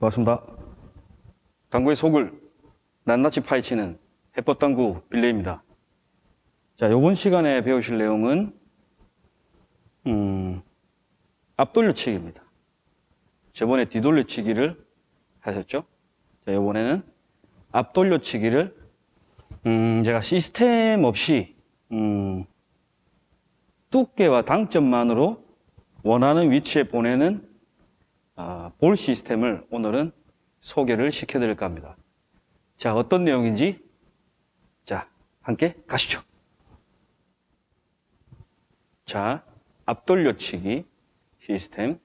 반갑습니다. 당구의 속을 낱낱이 파헤치는 해법당구 빌레입니다. 자, 이번 시간에 배우실 내용은 음, 앞돌려치기입니다. 저번에 뒤돌려치기를 하셨죠? 자, 이번에는 앞돌려치기를 음, 제가 시스템 없이 음, 두께와 당점만으로 원하는 위치에 보내는 아, 볼 시스템을 오늘은 소개를 시켜드릴까 합니다. 자, 어떤 내용인지 자, 함께 가시죠. 자, 앞돌려치기 시스템.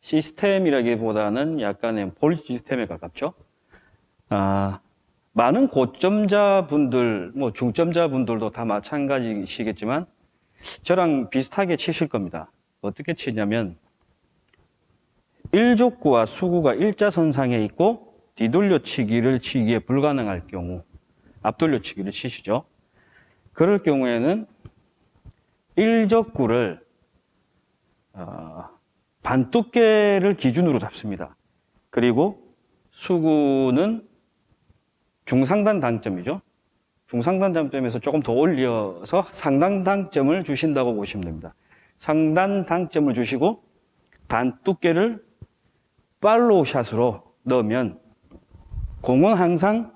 시스템이라기보다는 약간의 볼 시스템에 가깝죠. 아, 많은 고점자분들, 뭐 중점자분들도 다 마찬가지시겠지만 저랑 비슷하게 치실 겁니다. 어떻게 치냐면 일족구와 수구가 일자선상에 있고 뒤돌려치기를 치기에 불가능할 경우 앞돌려치기를 치시죠. 그럴 경우에는 일적구를 어, 반두께를 기준으로 잡습니다. 그리고 수구는 중상단 단점이죠. 중상단 단점에서 조금 더 올려서 상단 단점을 주신다고 보시면 됩니다. 상단 단점을 주시고 반두께를 팔로우 샷으로 넣으면 공은 항상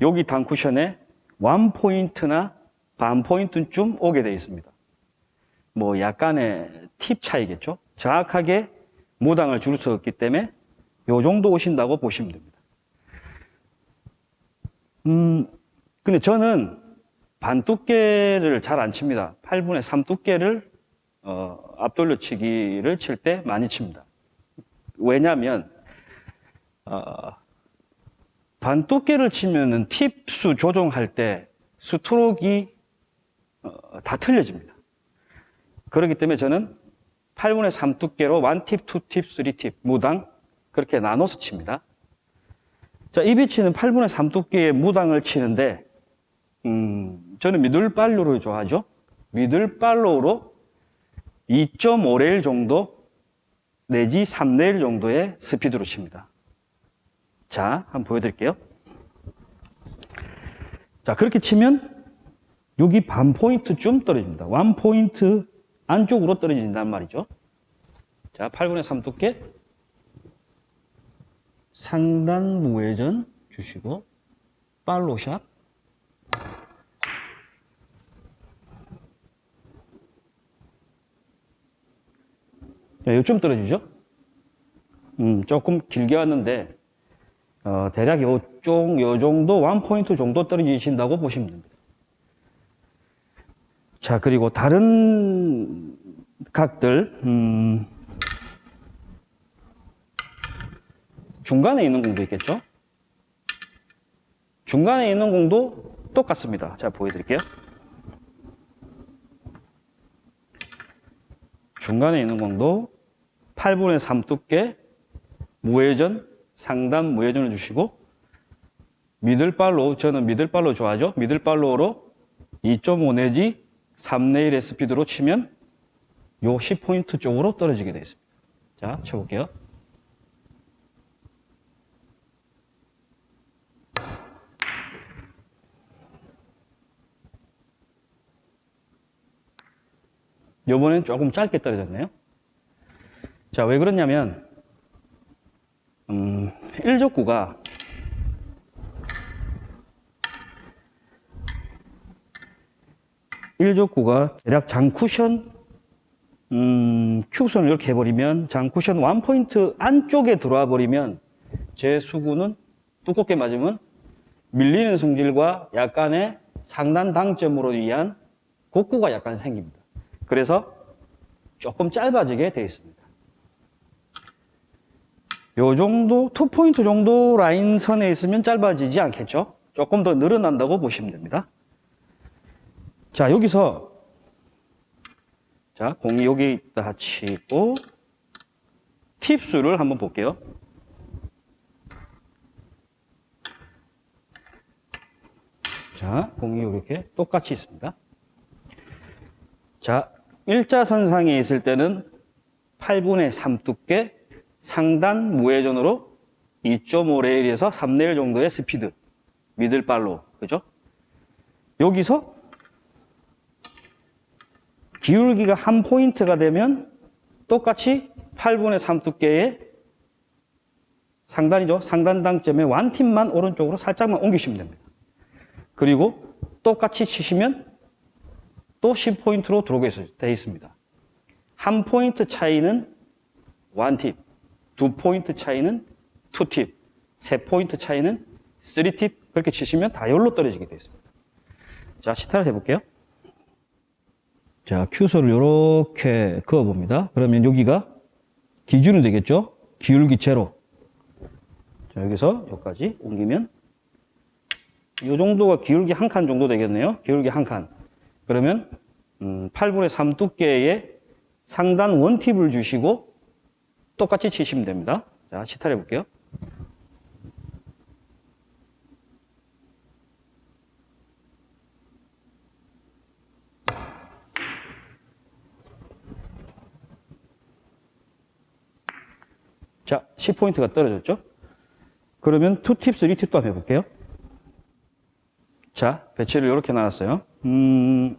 여기 단쿠션에 원 포인트나 반 포인트쯤 오게 되어 있습니다. 뭐 약간의 팁 차이겠죠. 정확하게 무당을 줄 수 없기 때문에 요 정도 오신다고 보시면 됩니다. 음, 근데 저는 반 두께를 잘 안 칩니다. 8분의 3 두께를 어, 앞돌려치기를 칠 때 많이 칩니다. 왜냐하면 어, 반 두께를 치면은 팁 수 조정할 때 스트로크가 어, 다 틀려집니다. 그렇기 때문에 저는 8분의 3 두께로 1팁, 2팁, 3팁 무당 그렇게 나눠서 칩니다. 자, 이 비치는 8분의 3 두께의 무당을 치는데 음, 저는 미들팔로를 좋아하죠. 미들팔로로 2.5레일 정도 내지 3레일 정도의 스피드로 칩니다. 자, 한번 보여드릴게요. 자, 그렇게 치면 여기 반 포인트쯤 떨어집니다. 원 포인트 안쪽으로 떨어진단 말이죠. 자, 8분의 3 두께 상단 무회전 주시고 팔로샷 자, 요쯤 떨어지죠? 음, 조금 길게 왔는데 어, 대략 요쪽, 요 정도, 원 포인트 정도 떨어지신다고 보시면 됩니다. 자, 그리고 다른 각들, 음, 중간에 있는 공도 있겠죠? 중간에 있는 공도 똑같습니다. 자, 보여드릴게요. 중간에 있는 공도 8분의 3 두께 무회전, 상단 무회전을 주시고 미들발로, 저는 미들발로 좋아하죠. 미들발로로 2.5 내지 3레일의 스피드로 치면 요 10포인트 쪽으로 떨어지게 되어 있습니다. 자, 쳐볼게요. 요번엔 조금 짧게 떨어졌네요. 자, 왜 그러냐면, 음, 1족구가 일족구가 대략 장쿠션 음, 큐선을 이렇게 해버리면 장쿠션 원포인트 안쪽에 들어와 버리면 제 수구는 두껍게 맞으면 밀리는 성질과 약간의 상단 당점으로 위한 곡구가 약간 생깁니다. 그래서 조금 짧아지게 되어 있습니다. 요 정도, 투포인트 정도 라인 선에 있으면 짧아지지 않겠죠? 조금 더 늘어난다고 보시면 됩니다. 자, 여기서, 자, 공이 여기 있다 치고, 팁수를 한번 볼게요. 자, 공이 이렇게 똑같이 있습니다. 자, 일자선상에 있을 때는 8분의 3 두께 상단 무회전으로 2.5레일에서 3레일 정도의 스피드 middle follow 그죠? 여기서 기울기가 한 포인트가 되면 똑같이 8분의 3 두께의 상단이죠. 상단 당점의 one tip만 오른쪽으로 살짝만 옮기시면 됩니다. 그리고 똑같이 치시면 또 10포인트로 들어오게 되어 있습니다. 한 포인트 차이는 one tip, 두 포인트 차이는 two tip, 세 포인트 차이는 three tip 그렇게 치시면 다 열로 떨어지게 되어 있습니다. 자, 시타를 해볼게요. 자, 큐선을 이렇게 그어봅니다. 그러면 여기가 기준이 되겠죠? 기울기 제로. 자, 여기서 여기까지 옮기면 이 정도가 기울기 한 칸 정도 되겠네요. 기울기 한 칸. 그러면 음, 8분의 3 두께의 상단 원팁을 주시고 똑같이 치시면 됩니다. 자, 시타를 해볼게요. 자, 10포인트가 떨어졌죠? 그러면 2팁, 3팁도 한번 해볼게요. 자, 배치를 이렇게 나눴어요. 음,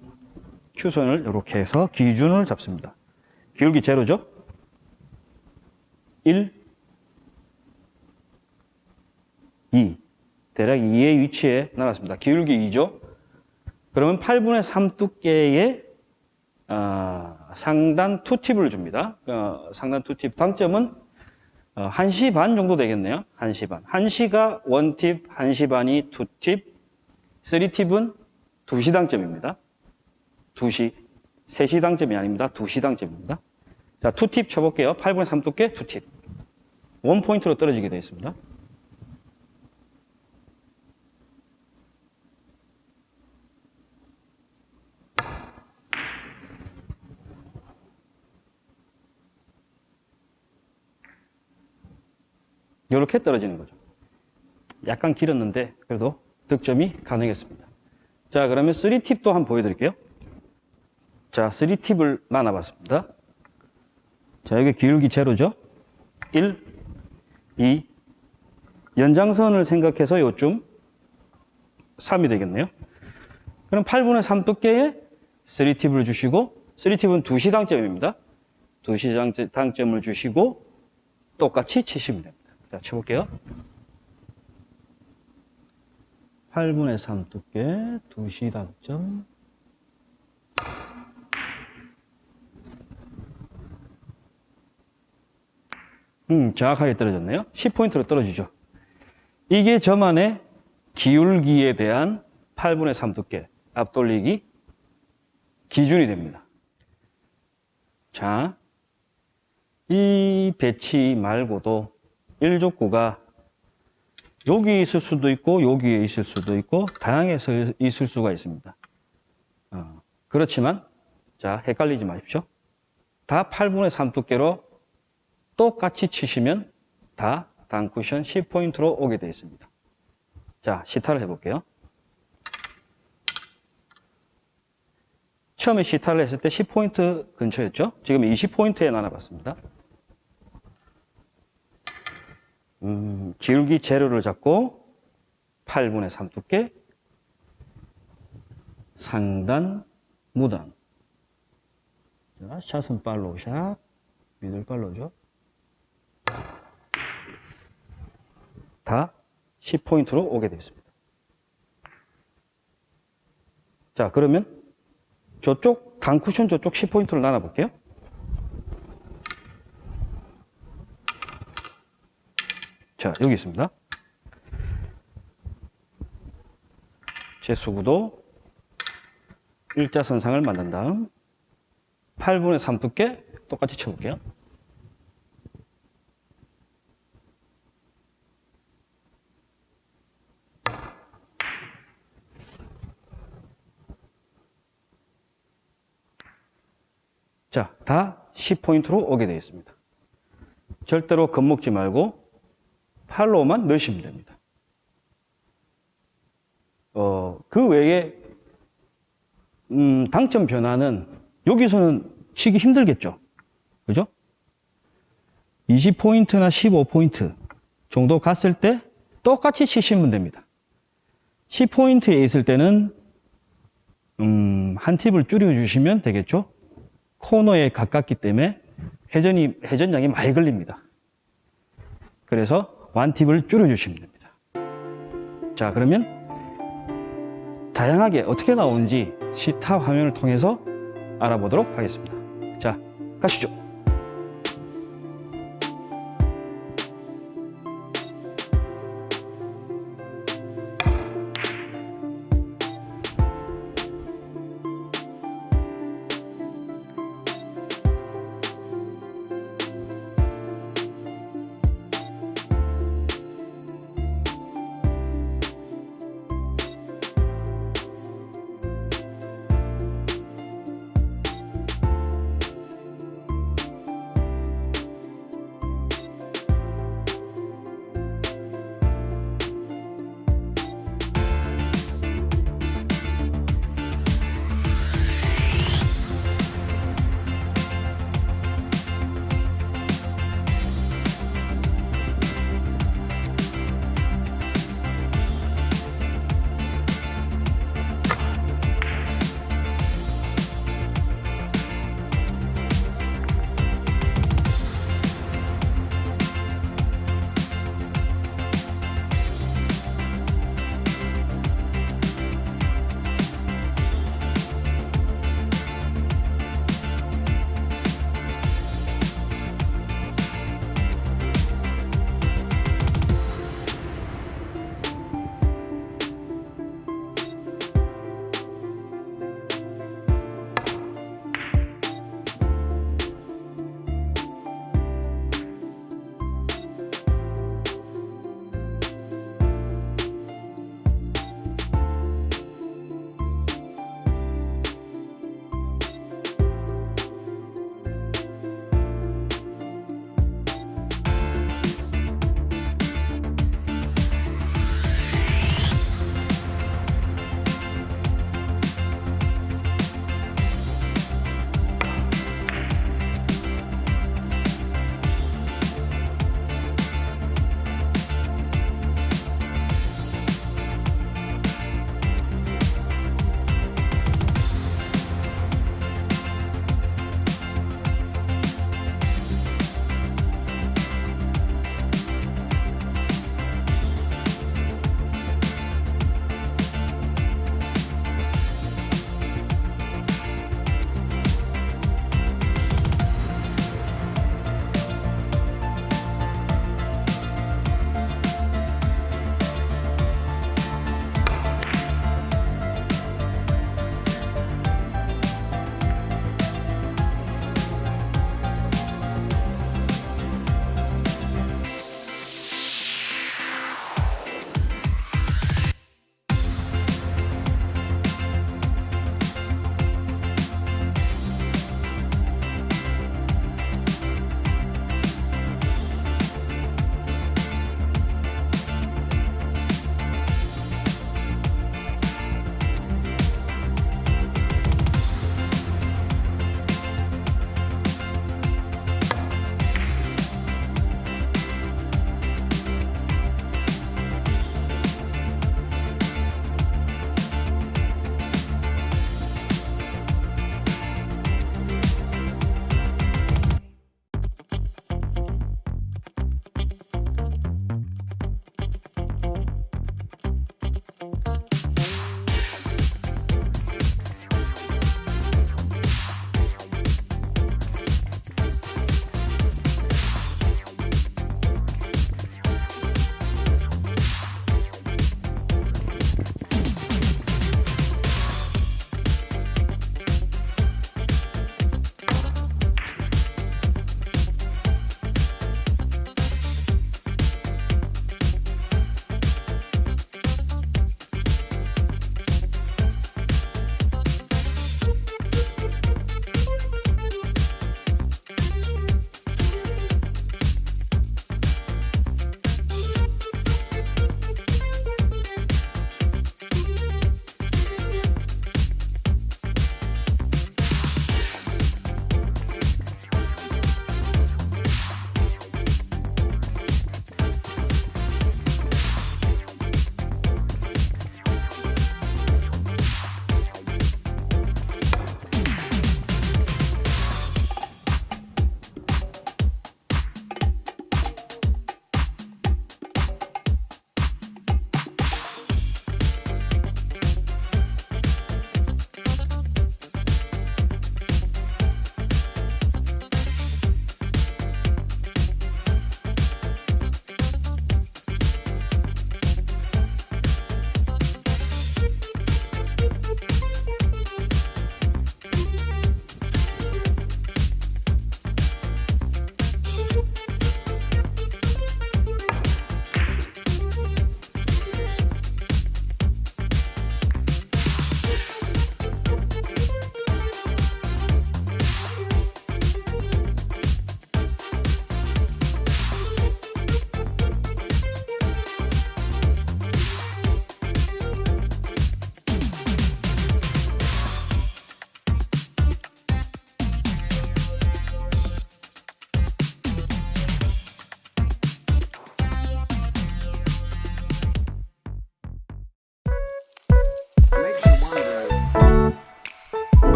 Q선을 이렇게 해서 기준을 잡습니다. 기울기 제로죠? 1, 2. 대략 2의 위치에 나눴습니다. 기울기 2죠? 그러면 8분의 3 두께의 어, 상단 2팁을 줍니다. 어, 상단 2팁. 당점은 어, 1시 반 정도 되겠네요. 1시 반. 1시가 1팁, 1시 반이 2팁, 3팁은 2시 당점입니다. 2시. 3시 당점이 아닙니다. 2시 당점입니다. 자, 2팁 쳐볼게요. 8분의 3 두께 2팁. 원 포인트로 떨어지게 되어 있습니다. 이렇게 떨어지는 거죠. 약간 길었는데 그래도 득점이 가능했습니다. 자 그러면 3팁도 한번 보여드릴게요. 자 3팁을 나눠봤습니다. 자 여기 기울기 제로죠. 1, 2 연장선을 생각해서 요쯤 3이 되겠네요. 그럼 8분의 3 두께의 3팁을 주시고 3팁은 2시 당점입니다. 2시 당점을 주시고 똑같이 치시면 됩니다. 자, 쳐볼게요. 8분의 3 두께, 2시 당점. 음, 정확하게 떨어졌네요. 10포인트로 떨어지죠. 이게 저만의 기울기에 대한 8분의 3 두께, 앞돌리기 기준이 됩니다. 자, 이 배치 말고도 1족구가 여기 있을 수도 있고 여기에 있을 수도 있고 다양해서 있을 수가 있습니다. 어, 그렇지만 자 헷갈리지 마십시오. 다 8분의 3 두께로 똑같이 치시면 다 단쿠션 10포인트로 오게 되어 있습니다. 자 시타를 해볼게요. 처음에 시타를 했을 때 10포인트 근처였죠? 지금 20포인트에 나눠봤습니다. 음, 기울기 재료를 잡고 8분의 3 두께 상단 무단. 자, 샷은 팔로우 샷 미들 팔로우죠 다 10포인트로 오게 되었습니다. 자 그러면 저쪽 단쿠션 저쪽 10포인트를 나눠 볼게요 자, 여기 있습니다. 제 수구도 일자선상을 만든 다음 8분의 3 두께 똑같이 쳐볼게요. 자, 다 10포인트로 오게 되어 있습니다. 절대로 겁먹지 말고 팔로우만 넣으시면 됩니다. 어, 그 외에, 음, 당점 변화는 여기서는 치기 힘들겠죠. 그죠? 20포인트나 15포인트 정도 갔을 때 똑같이 치시면 됩니다. 10포인트에 있을 때는 음, 한 팁을 줄여주시면 되겠죠. 코너에 가깝기 때문에 회전이, 회전량이 많이 걸립니다. 그래서 완팁을 줄여주시면 됩니다. 자, 그러면 다양하게 어떻게 나오는지 시타 화면을 통해서 알아보도록 하겠습니다. 자, 가시죠.